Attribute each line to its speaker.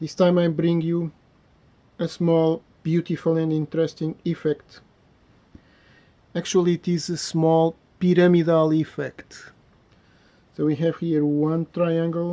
Speaker 1: This time I bring you a small, beautiful and interesting effect. Actually it is a small pyramidal effect. So we have here one triangle